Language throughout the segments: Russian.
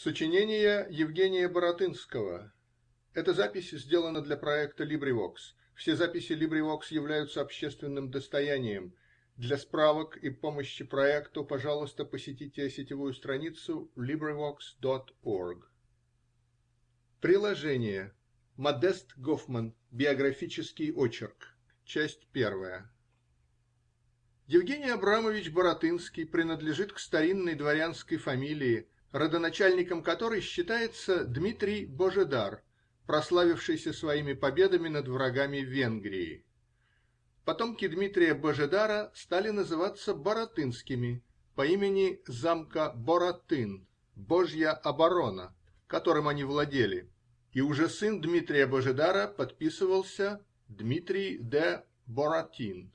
Сочинение Евгения Баратынского. Эта запись сделана для проекта LibriVox. Все записи LibriVox являются общественным достоянием. Для справок и помощи проекту, пожалуйста, посетите сетевую страницу LibriVox.org. Приложение. Модест Гофман. Биографический очерк. Часть первая. Евгений Абрамович Баратынский принадлежит к старинной дворянской фамилии родоначальником которой считается Дмитрий Божедар, прославившийся своими победами над врагами Венгрии. Потомки Дмитрия Божедара стали называться Баратынскими по имени замка Боратын (Божья оборона), которым они владели, и уже сын Дмитрия Божедара подписывался Дмитрий де Боратин.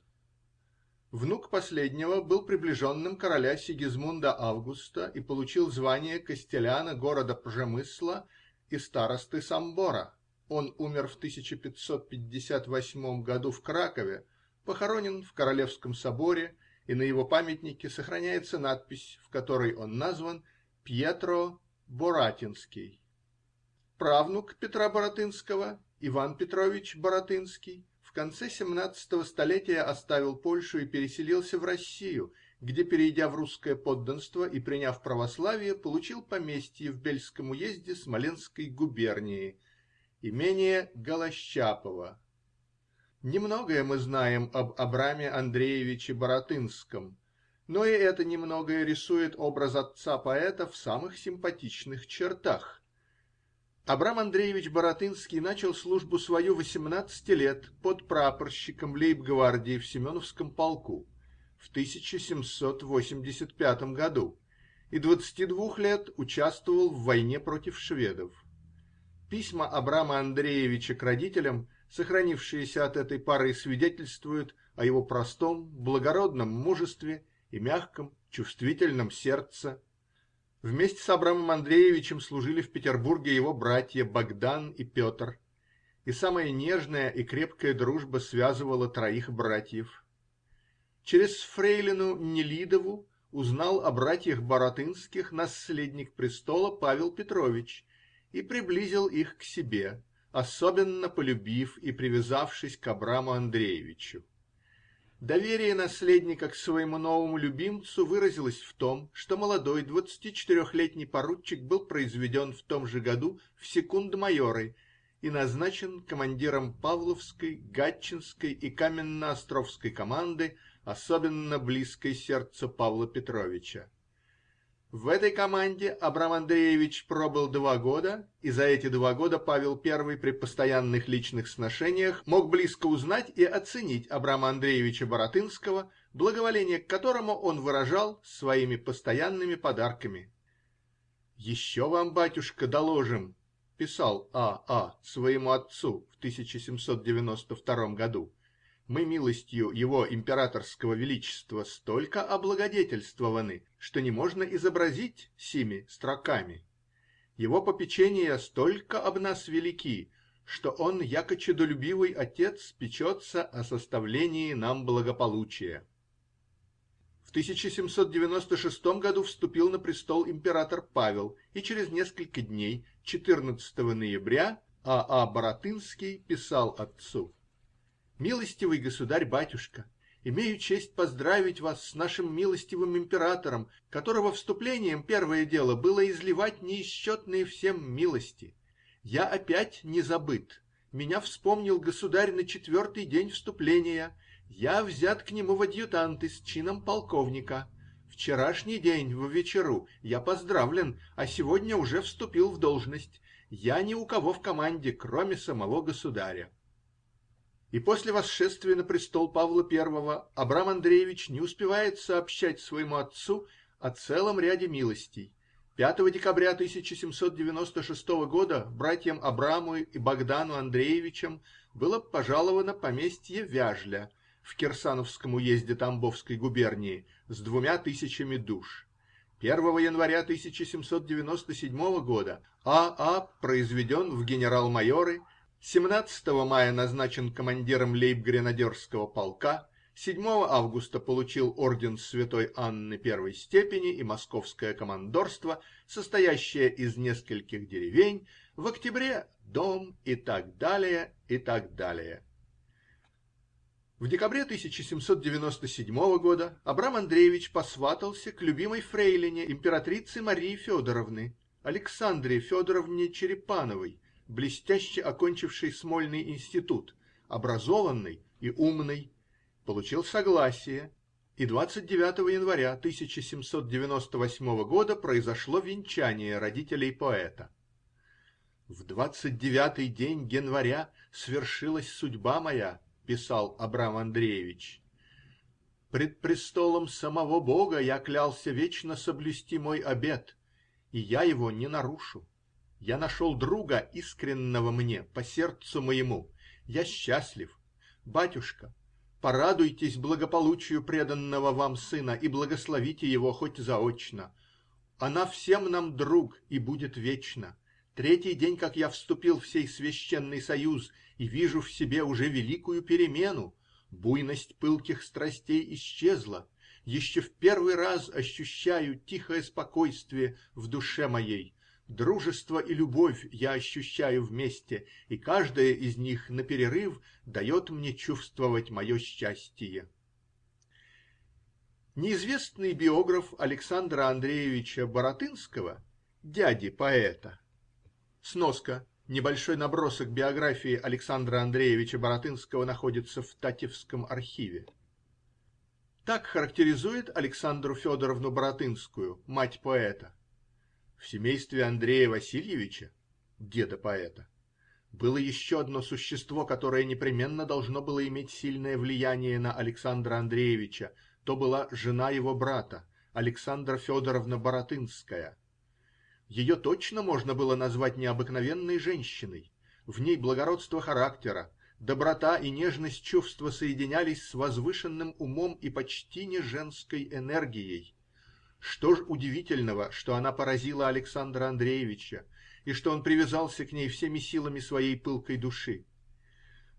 Внук последнего был приближенным короля Сигизмунда Августа и получил звание костеляна города Пжемысла и старосты Самбора. Он умер в 1558 году в Кракове, похоронен в Королевском соборе, и на его памятнике сохраняется надпись, в которой он назван Пьетро Боратинский. Правнук Петра Баратынского, Иван Петрович Баратынский, конце семнадцатого столетия оставил Польшу и переселился в Россию, где, перейдя в русское подданство и приняв православие, получил поместье в Бельском уезде Смоленской губернии, имение Голощапово. Немногое мы знаем об Абраме Андреевиче Баратынском, но и это немногое рисует образ отца поэта в самых симпатичных чертах. Абрам Андреевич Баратынский начал службу свою восемнадцати лет подпрапорщиком лейб-гвардии в Семеновском полку в 1785 году и двадцати двух лет участвовал в войне против шведов. Письма Абрама Андреевича к родителям, сохранившиеся от этой поры, свидетельствуют о его простом, благородном мужестве и мягком, чувствительном сердце Вместе с Абрамом Андреевичем служили в Петербурге его братья Богдан и Петр, и самая нежная и крепкая дружба связывала троих братьев. Через фрейлину Нелидову узнал о братьях Баратынских наследник престола Павел Петрович и приблизил их к себе, особенно полюбив и привязавшись к Абраму Андреевичу. Доверие наследника к своему новому любимцу выразилось в том, что молодой двадцатичетырехлетний поручик был произведен в том же году в секунд-майоры и назначен командиром Павловской, Гатчинской и Каменноостровской команды, особенно близкой сердцу Павла Петровича. В этой команде Абрам Андреевич пробыл два года, и за эти два года Павел I при постоянных личных сношениях мог близко узнать и оценить Абрама Андреевича Баратынского, благоволение к которому он выражал своими постоянными подарками. "Еще вам, батюшка, доложим", писал А. А. своему отцу в 1792 году мы милостью его императорского величества столько облагодетельствованы, что не можно изобразить сими строками. Его попечения столько об нас велики, что он, яко чадолюбивый отец, печется о составлении нам благополучия. В 1796 году вступил на престол император Павел, и через несколько дней, 14 ноября, А. А. Баратынский писал отцу: Милостивый государь-батюшка, имею честь поздравить вас с нашим милостивым императором, которого вступлением первое дело было изливать неисчетные всем милости. Я опять не забыт. Меня вспомнил государь на четвертый день вступления. Я взят к нему в адъютанты с чином полковника. Вчерашний день в вечеру я поздравлен, а сегодня уже вступил в должность. Я ни у кого в команде, кроме самого государя. И после восшествия на престол Павла I Абрам Андреевич не успевает сообщать своему отцу о целом ряде милостей. 5 декабря 1796 года братьям Абраму и Богдану Андреевичам было пожаловано поместье Вяжля в Кирсановском уезде Тамбовской губернии с двумя тысячами душ. 1 января 1797 года А. А. произведен в генерал-майоры 17 мая назначен командиром лейб-гренадерского полка, 7 августа получил орден Святой Анны первой степени и московское командорство, состоящее из нескольких деревень, в октябре -- дом и так далее, и так далее. В декабре 1797 года Абрам Андреевич посватался к любимой фрейлине императрицы Марии Федоровны, Александре Федоровне Черепановой, блестяще окончившей Смольный институт, образованной и умной, получил согласие, и 29 января 1798 года произошло венчание родителей поэта. В двадцать девятый день января свершилась судьба моя, писал Абрам Андреевич. Пред престолом самого Бога я клялся вечно соблюсти мой обет, и я его не нарушу. Я нашел друга, искреннего мне, по сердцу моему. Я счастлив. Батюшка, порадуйтесь благополучию преданного вам сына и благословите его хоть заочно. Она всем нам друг и будет вечно. Третий день, как я вступил в сей священный союз, и вижу в себе уже великую перемену. Буйность пылких страстей исчезла. Еще в первый раз ощущаю тихое спокойствие в душе моей. Дружество и любовь я ощущаю вместе, и каждая из них наперерыв дает мне чувствовать мое счастие. Неизвестный биограф Александра Андреевича Баратынского, дяди поэта. Сноска. Небольшой набросок биографии Александра Андреевича Баратынского находится в Татевском архиве. Так характеризует Александру Федоровну Баратынскую, мать поэта. В семействе Андрея Васильевича, деда поэта, было еще одно существо, которое непременно должно было иметь сильное влияние на Александра Андреевича. То была жена его брата, Александра Федоровна Баратынская. Ее точно можно было назвать необыкновенной женщиной. В ней благородство характера, доброта и нежность чувства соединялись с возвышенным умом и почти не женской энергией. Что ж удивительного, что она поразила Александра Андреевича и что он привязался к ней всеми силами своей пылкой души?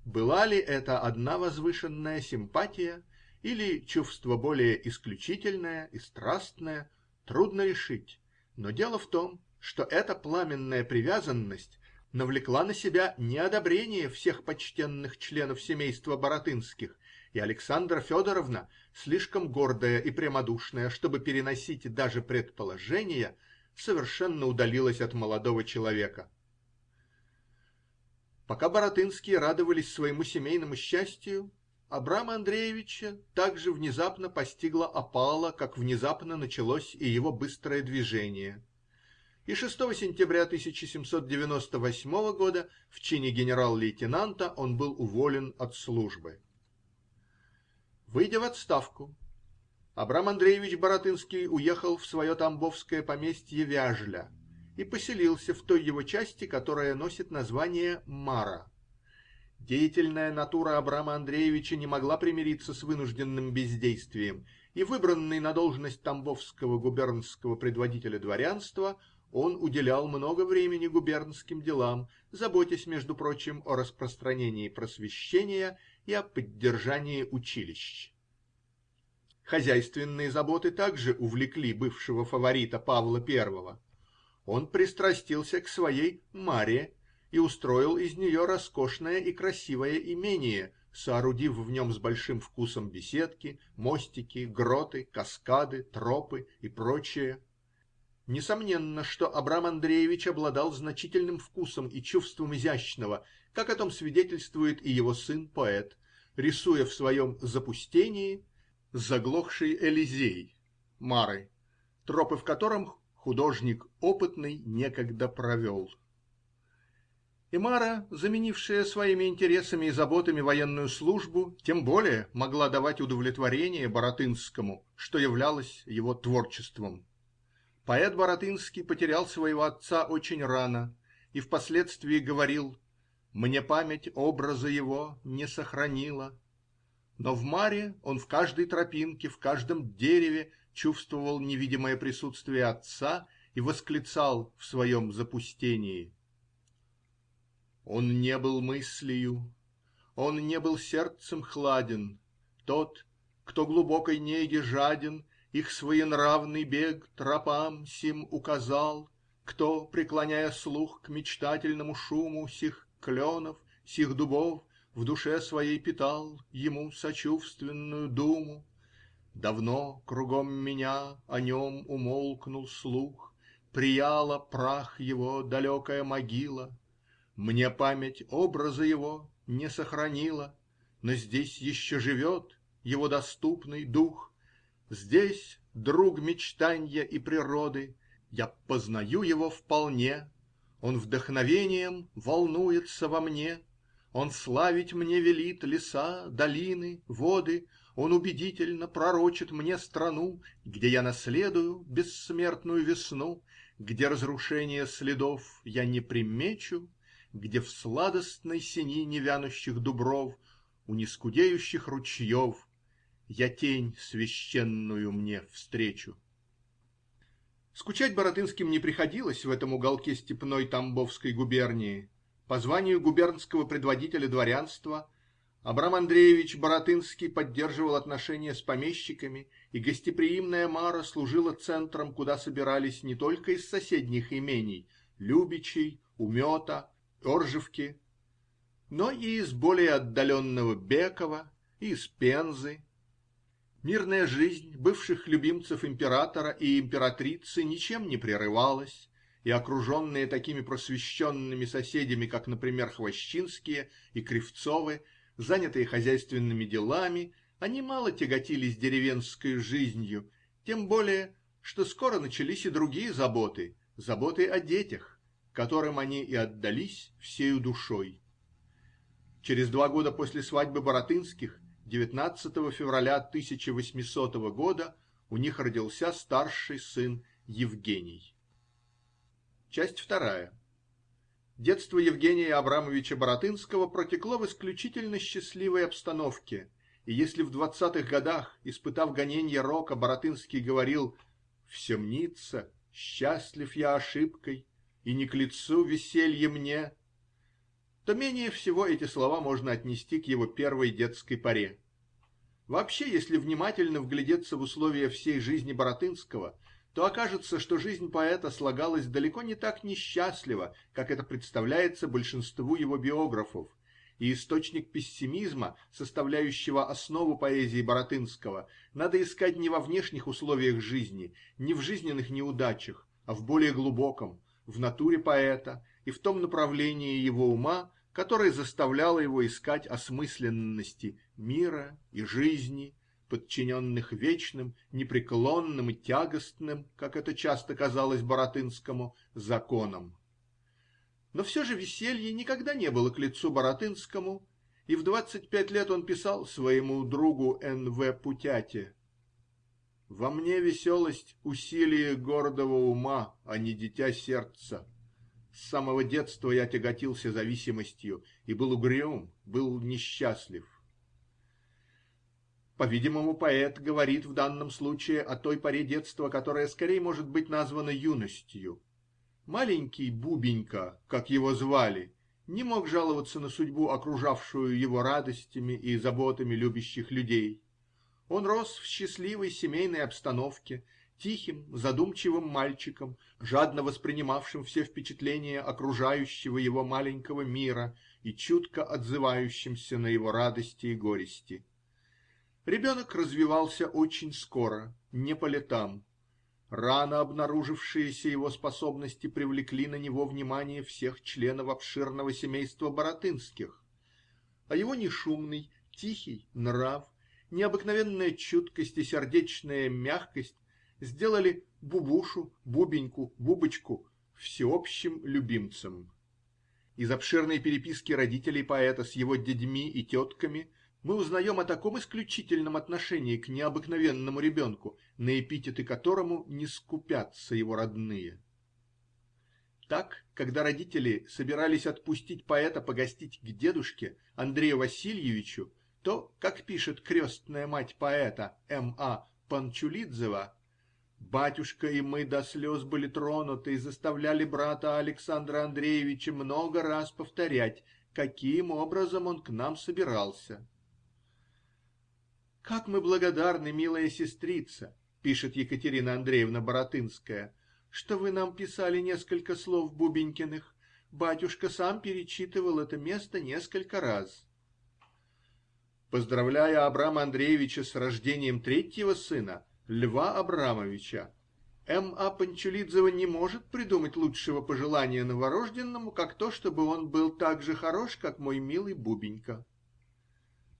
Была ли это одна возвышенная симпатия или чувство более исключительное и страстное, трудно решить. Но дело в том, что эта пламенная привязанность навлекла на себя неодобрение всех почтенных членов семейства Баратынских, и Александра Федоровна, слишком гордая и прямодушная, чтобы переносить даже предположения, совершенно удалилась от молодого человека. Пока Баратынские радовались своему семейному счастью, Абрама Андреевича так же внезапно постигла опала, как внезапно началось и его быстрое движение. И 6 сентября 1798 года в чине генерал-лейтенанта он был уволен от службы. Выйдя в отставку, Абрам Андреевич Баратынский уехал в свое тамбовское поместье Вяжля и поселился в той его части, которая носит название Мара. Деятельная натура Абрама Андреевича не могла примириться с вынужденным бездействием, и выбранный на должность тамбовского губернского предводителя дворянства, он уделял много времени губернским делам, заботясь, между прочим, о распространении просвещения и о поддержании училищ. Хозяйственные заботы также увлекли бывшего фаворита Павла I. Он пристрастился к своей Маре и устроил из нее роскошное и красивое имение, соорудив в нем с большим вкусом беседки, мостики, гроты, каскады, тропы и прочее. Несомненно, что Абрам Андреевич обладал значительным вкусом и чувством изящного, как о том свидетельствует и его сын-поэт, рисуя в своем "Запустении" заглохший Элизей Мары, тропы в котором художник опытный некогда провел. И Мара, заменившая своими интересами и заботами военную службу, тем более могла давать удовлетворение Баратынскому, что являлось его творчеством. Поэт Баратынский потерял своего отца очень рано и впоследствии говорил: "Мне память образа его не сохранила". Но в Маре он в каждой тропинке, в каждом дереве чувствовал невидимое присутствие отца и восклицал в своем запустении: Он не был мыслию, он не был сердцем хладен, Тот, кто глубокой неге жаден, Их своенравный бег тропам сим указал, Кто, преклоняя слух к мечтательному шуму Сих кленов, сих дубов, в душе своей питал Ему сочувственную думу, Давно кругом меня о нем умолкнул слух, Прияла прах его далекая могила, Мне память образа его не сохранила, Но здесь еще живет его доступный дух, Здесь друг мечтанья и природы, Я познаю его вполне, Он вдохновением волнуется во мне, Он славить мне велит леса, долины, воды, Он убедительно пророчит мне страну, Где я наследую бессмертную весну, Где разрушения следов я не примечу, Где в сладостной сени невянущих дубров У нескудеющих ручьев Я тень священную мне встречу. Скучать Баратынским не приходилось в этом уголке степной Тамбовской губернии. По званию губернского предводителя дворянства Абрам Андреевич Баратынский поддерживал отношения с помещиками, и гостеприимная Мара служила центром, куда собирались не только из соседних имений Любичей, Умета, Оржевки, но и из более отдаленного Бекова и из Пензы. Мирная жизнь бывших любимцев императора и императрицы ничем не прерывалась, и окруженные такими просвещенными соседями, как, например, Хвощинские и Кривцовы, занятые хозяйственными делами, они мало тяготились деревенской жизнью, тем более, что скоро начались и другие заботы, заботы о детях, которым они и отдались всею душой. Через два года после свадьбы Боротынских 19 февраля 1800 года у них родился старший сын Евгений. Часть вторая. Детство Евгения Абрамовича Баратынского протекло в исключительно счастливой обстановке, и если в двадцатых годах, испытав гоненья рока, Баратынский говорил «Все мнится, счастлив я ошибкой, и не к лицу веселье мне», то менее всего эти слова можно отнести к его первой детской поре. Вообще, если внимательно вглядеться в условия всей жизни Баратынского, то окажется, что жизнь поэта слагалась далеко не так несчастливо, как это представляется большинству его биографов, и источник пессимизма, составляющего основу поэзии Баратынского, надо искать не во внешних условиях жизни, не в жизненных неудачах, а в более глубоком, в натуре поэта и в том направлении его ума, которое заставляло его искать осмысленности мира и жизни подчиненных вечным, непреклонным и тягостным, как это часто казалось Баратынскому, законам. Но все же веселье никогда не было к лицу Баратынскому, и в двадцать пять лет он писал своему другу Н. В. Путяте: "Во мне веселость усилие гордого ума, а не дитя сердца. С самого детства я тяготился зависимостью и был угрюм, был несчастлив. По-видимому, поэт говорит в данном случае о той поре детства, которая скорее может быть названа юностью. Маленький Бубенька, как его звали, не мог жаловаться на судьбу, окружавшую его радостями и заботами любящих людей. Он рос в счастливой семейной обстановке, тихим, задумчивым мальчиком, жадно воспринимавшим все впечатления окружающего его маленького мира и чутко отзывающимся на его радости и горести. Ребенок развивался очень скоро, не по летам. Рано обнаружившиеся его способности привлекли на него внимание всех членов обширного семейства Баратынских, а его нешумный, тихий нрав, необыкновенная чуткость и сердечная мягкость сделали Бубушу, Бубеньку, Бубочку всеобщим любимцем. Из обширной переписки родителей поэта с его дядьми и тетками мы узнаем о таком исключительном отношении к необыкновенному ребенку, на эпитеты которому не скупятся его родные. Так, когда родители собирались отпустить поэта погостить к дедушке Андрею Васильевичу, то, как пишет крестная мать поэта М. А. Панчулидзева, батюшка и мы до слез были тронуты и заставляли брата Александра Андреевича много раз повторять, каким образом он к нам собирался. Как мы благодарны, милая сестрица, -- пишет Екатерина Андреевна Баратынская, -- что вы нам писали несколько слов Бубенькиных. Батюшка сам перечитывал это место несколько раз. Поздравляя Абрама Андреевича с рождением третьего сына, Льва Абрамовича, М. А. Панчулидзева не может придумать лучшего пожелания новорожденному, как то, чтобы он был так же хорош, как мой милый Бубенька.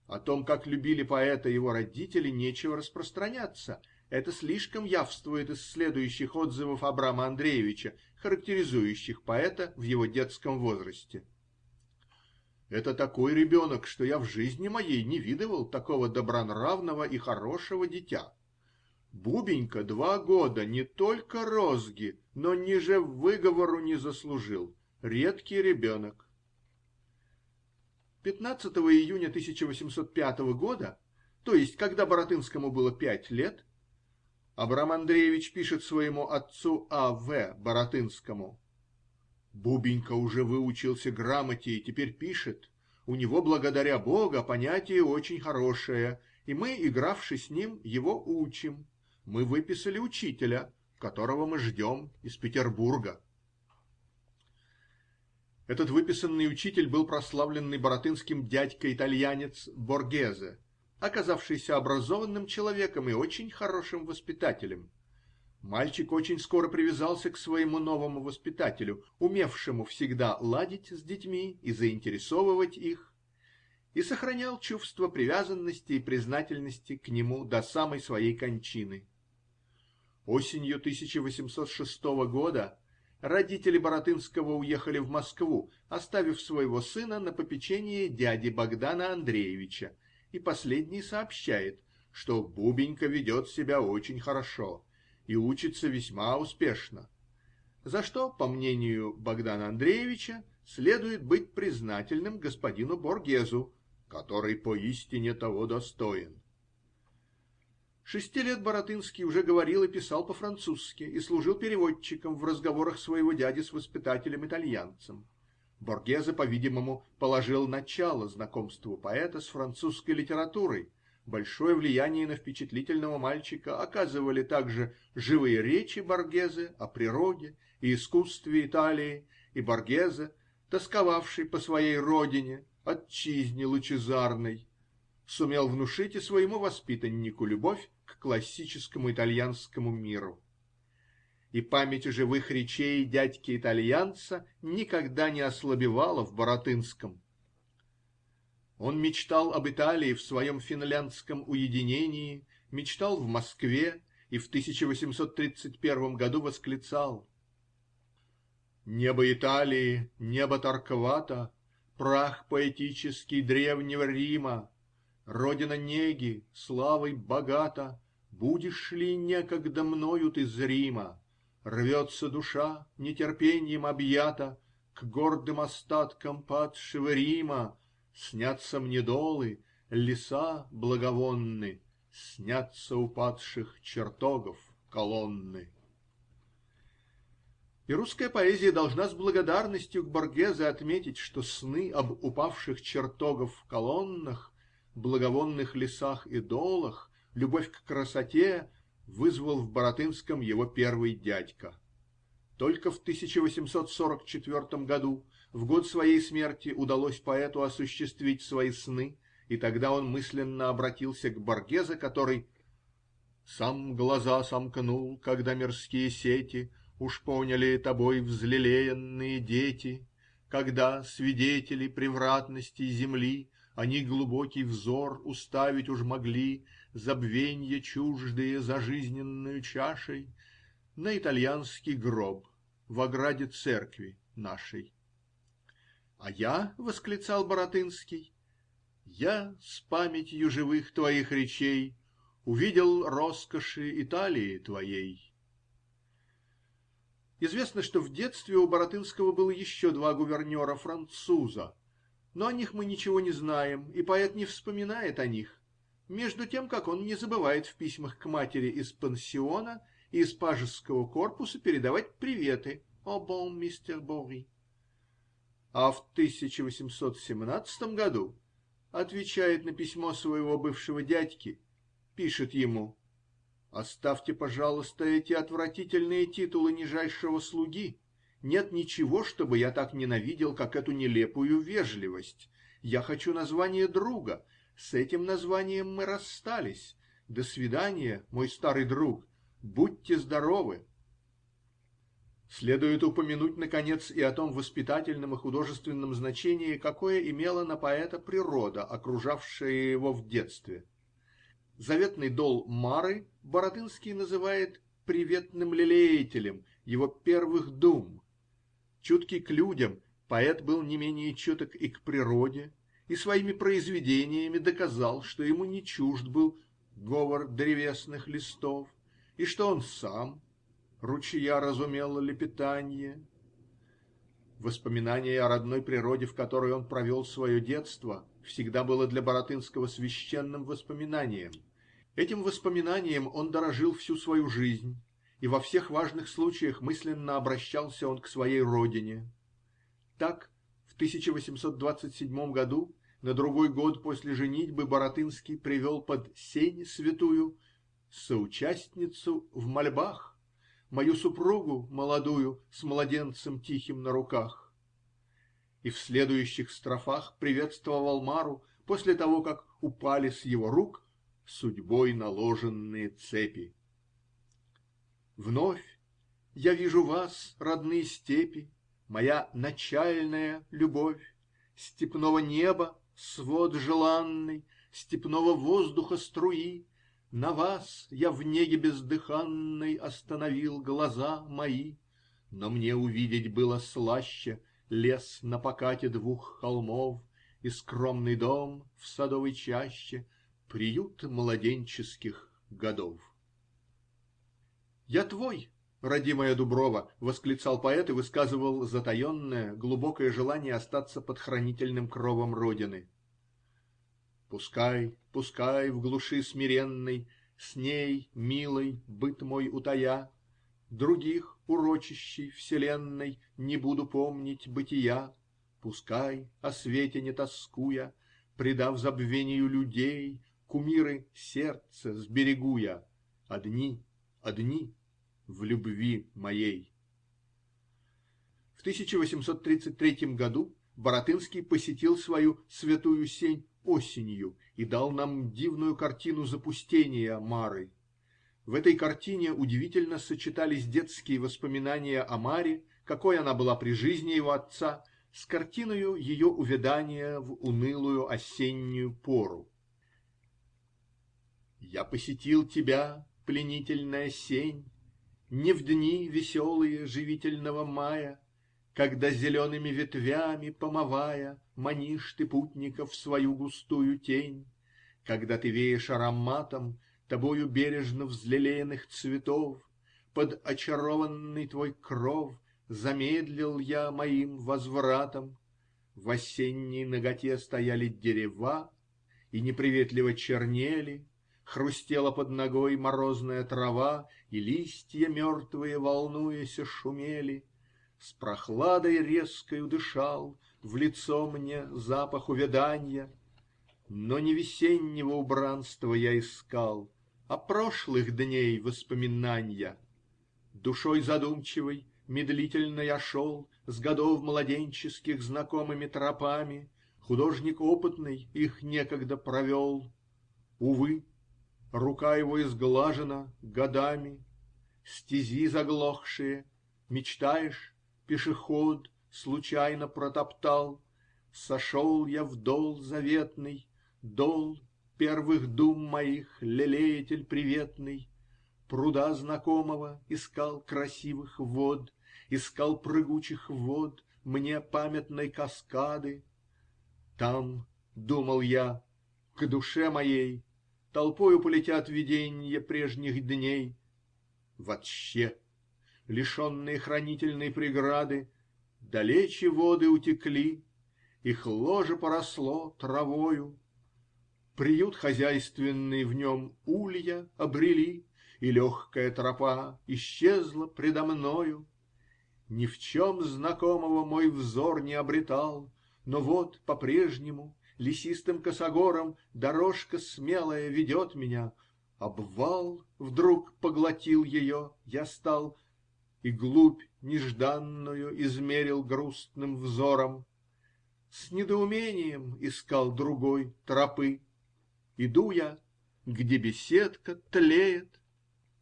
О том, как любили поэта его родители, нечего распространяться. Это слишком явствует из следующих отзывов Абрама Андреевича, характеризующих поэта в его детском возрасте. "Это такой ребенок, что я в жизни моей не видывал такого добронравного и хорошего дитя. Бубенька два года не только розги, но ниже выговору не заслужил. Редкий ребенок. 15 июня 1805 года, то есть когда Баратынскому было пять лет, Абрам Андреевич пишет своему отцу А. В. Баратынскому: "Бубенька уже выучился грамоте и теперь пишет. У него, благодаря Бога, понятие очень хорошее, и мы, игравши с ним, его учим. Мы выписали учителя, которого мы ждем из Петербурга". Этот выписанный учитель был прославленный баратынским дядька-итальянец Боргезе, оказавшийся образованным человеком и очень хорошим воспитателем. Мальчик очень скоро привязался к своему новому воспитателю, умевшему всегда ладить с детьми и заинтересовывать их, и сохранял чувство привязанности и признательности к нему до самой своей кончины. Осенью 1806 года родители Баратынского уехали в Москву, оставив своего сына на попечение дяди Богдана Андреевича, и последний сообщает, что Бубенька ведет себя очень хорошо и учится весьма успешно, за что, по мнению Богдана Андреевича, следует быть признательным господину Боргезу, который поистине того достоин. Шести лет Баратынский уже говорил и писал по-французски и служил переводчиком в разговорах своего дяди с воспитателем-итальянцем. Боргезе, по-видимому, положил начало знакомству поэта с французской литературой. Большое влияние на впечатлительного мальчика оказывали также живые речи Боргезе о природе и искусстве Италии, и Боргезе, тосковавший по своей родине, отчизне лучезарной, сумел внушить и своему воспитаннику любовь к классическому итальянскому миру. И память живых речей дядьки-итальянца никогда не ослабевала в Баратынском. Он мечтал об Италии в своем финляндском уединении, мечтал в Москве и в 1831 году восклицал: "Небо Италии, небо Тарквата, прах поэтический древнего Рима, Родина неги, славой богата, Будешь ли некогда мною ты зрима? Рвется душа, нетерпеньем объята, К гордым остаткам падшего Рима. Снятся мне долы, леса благовонны, Снятся упадших чертогов колонны. И русская поэзия должна с благодарностью к Боргезе отметить, что сны об упавших чертогов колоннах благовонных лесах и долах, любовь к красоте вызвал в Баратынском его первый дядька. Только в 1844 году, в год своей смерти, удалось поэту осуществить свои сны, и тогда он мысленно обратился к Боргезе, который Сам глаза сомкнул, когда мирские сети Уж поняли тобой взлелеянные дети, Когда свидетели превратности земли они глубокий взор уставить уж могли, Забвенья чуждые за жизненную чашей, На итальянский гроб в ограде церкви нашей. А я, -- восклицал Баратынский, -- я с памятью живых твоих речей Увидел роскоши Италии твоей. Известно, что в детстве у Баратынского было еще два гувернера-француза но о них мы ничего не знаем, и поэт не вспоминает о них, между тем как он не забывает в письмах к матери из пансиона и из пажеского корпуса передавать приветы "О бон мистер Бори". А в 1817 году отвечает на письмо своего бывшего дядьки пишет ему: "Оставьте, пожалуйста, эти отвратительные титулы нижайшего слуги. Нет ничего, что бы я так ненавидел, как эту нелепую вежливость. Я хочу название друга. С этим названием мы расстались. До свидания, мой старый друг. Будьте здоровы". Следует упомянуть, наконец, и о том воспитательном и художественном значении, какое имела на поэта природа, окружавшая его в детстве. Заветный дол Мары Баратынский называет "приветным лелеятелем" его первых дум. Чуткий к людям, поэт был не менее чуток и к природе и своими произведениями доказал, что ему не чужд был "говор древесных листов" и что он сам ручья разумел лепетанье. Воспоминание о родной природе, в которой он провел свое детство, всегда было для Баратынского священным воспоминанием. Этим воспоминанием он дорожил всю свою жизнь, и во всех важных случаях мысленно обращался он к своей родине. Так, в 1827 году, на другой год после женитьбы, Баратынский привел под сень святую соучастницу в мольбах мою супругу молодую с младенцем тихим на руках, и в следующих строфах приветствовал Мару после того, как упали с его рук судьбой наложенные цепи. Вновь я вижу вас, родные степи, моя начальная любовь, степного неба свод желанный, степного воздуха струи, на вас я в неге бездыханной остановил глаза мои, Но мне увидеть было слаще лес на покате двух холмов И скромный дом в садовой чаще, приют младенческих годов. Я твой, родимая Дуброва, -- восклицал поэт и высказывал затаенное, глубокое желание остаться под хранительным кровом родины. Пускай, пускай в глуши смиренной С ней, милой, быт мой утая, Других урочищей вселенной Не буду помнить бытия. Пускай, о свете не тоскуя, Предав забвению людей, Кумиры сердца сберегу я, Одни, одни в любви моей. В 1833 году Баратынский посетил свою святую сень осенью и дал нам дивную картину запустения Мары. В этой картине удивительно сочетались детские воспоминания о Маре, какой она была при жизни его отца, с картиною ее увядания в унылую осеннюю пору. Я посетил тебя, пленительная сень, Не в дни веселые живительного мая, Когда зелеными ветвями помывая Манишь ты путников в свою густую тень, Когда ты веешь ароматом Тобою бережно взлелеянных цветов, Под очарованный твой кров Замедлил я моим возвратом. В осенней наготе стояли дерева И неприветливо чернели, Хрустела под ногой морозная трава, И листья мертвые, волнуясь, шумели. С прохладой резкою дышал в лицо мне запах увяданья, Но не весеннего убранства я искал, А прошлых дней воспоминанья. Душой задумчивой медлительно я шел С годов младенческих знакомыми тропами, Художник опытный их некогда провел. Увы, рука его изглажена годами, Стези заглохшие, мечтаешь, пешеход случайно протоптал, Сошел я в дол заветный, дол первых дум моих, лелеятель приветный, Пруда знакомого искал красивых вод, Искал прыгучих вод мне памятной каскады. Там, думал я, к душе моей Толпою полетят виденья прежних дней. Вотще, лишенные хранительной преграды, Далече воды утекли, их ложе поросло травою. Приют хозяйственный в нем улья обрели, И легкая тропа исчезла предо мною. Ни в чем знакомого мой взор не обретал, Но вот по-прежнему лесистым косогором Дорожка смелая ведет меня. Обвал вдруг поглотил ее; я стал И глубь нежданную измерил грустным взором. С недоумением искал другой тропы. Иду я, где беседка тлеет,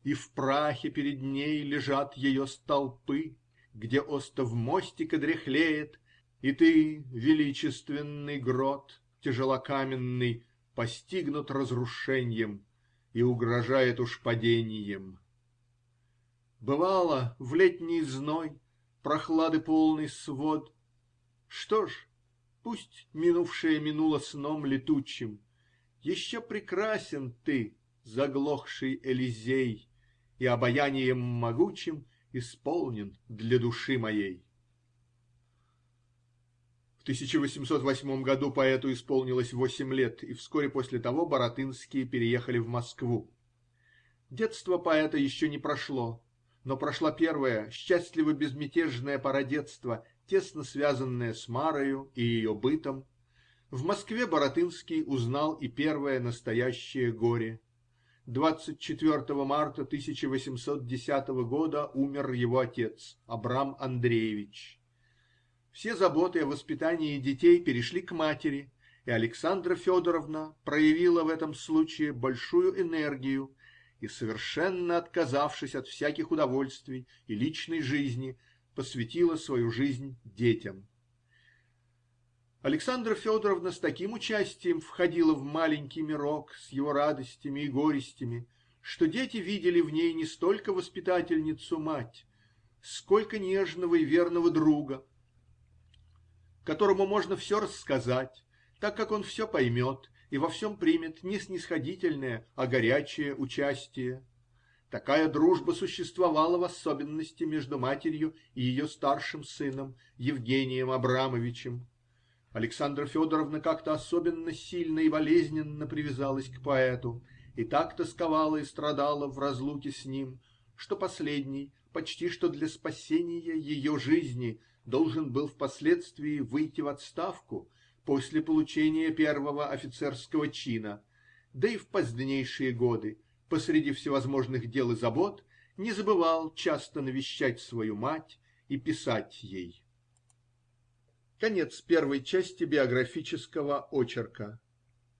И в прахе перед ней лежат ее столпы, Где остов мостика дряхлеет, И ты, величественный грот тяжелокаменный, Постигнут разрушеньем И угрожает уж паденьем. Бывало, в летний зной Прохлады полный свод. Что ж? пусть минувшее минуло сном летучим. Еще прекрасен ты, заглохший Элизей, И обаянием могучим Исполнен для души моей. В тысяча восемьсот восьмом году поэту исполнилось восемь лет, и вскоре после того Баратынские переехали в Москву. Детство поэта еще не прошло, но прошла первая, счастливо-безмятежная пора детства, тесно связанная с Марою и ее бытом. В Москве Баратынский узнал и первое настоящее горе. Двадцать четвертого марта тысяча восемьсот десятого года умер его отец Абрам Андреевич. Все заботы о воспитании детей перешли к матери, и Александра Федоровна проявила в этом случае большую энергию и, совершенно отказавшись от всяких удовольствий и личной жизни, посвятила свою жизнь детям. Александра Федоровна с таким участием входила в маленький мирок с его радостями и горестями, что дети видели в ней не столько воспитательницу-мать, сколько нежного и верного друга которому можно все рассказать, так как он все поймет и во всем примет не снисходительное, а горячее участие. Такая дружба существовала в особенности между матерью и ее старшим сыном Евгением Абрамовичем. Александра Федоровна как-то особенно сильно и болезненно привязалась к поэту и так тосковала и страдала в разлуке с ним, что последний, почти что для спасения ее жизни, должен был впоследствии выйти в отставку после получения первого офицерского чина, да и в позднейшие годы, посреди всевозможных дел и забот, не забывал часто навещать свою мать и писать ей. Конец первой части биографического очерка.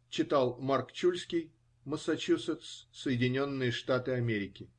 Читал Марк Чульский, Массачусетс, Соединенные Штаты Америки.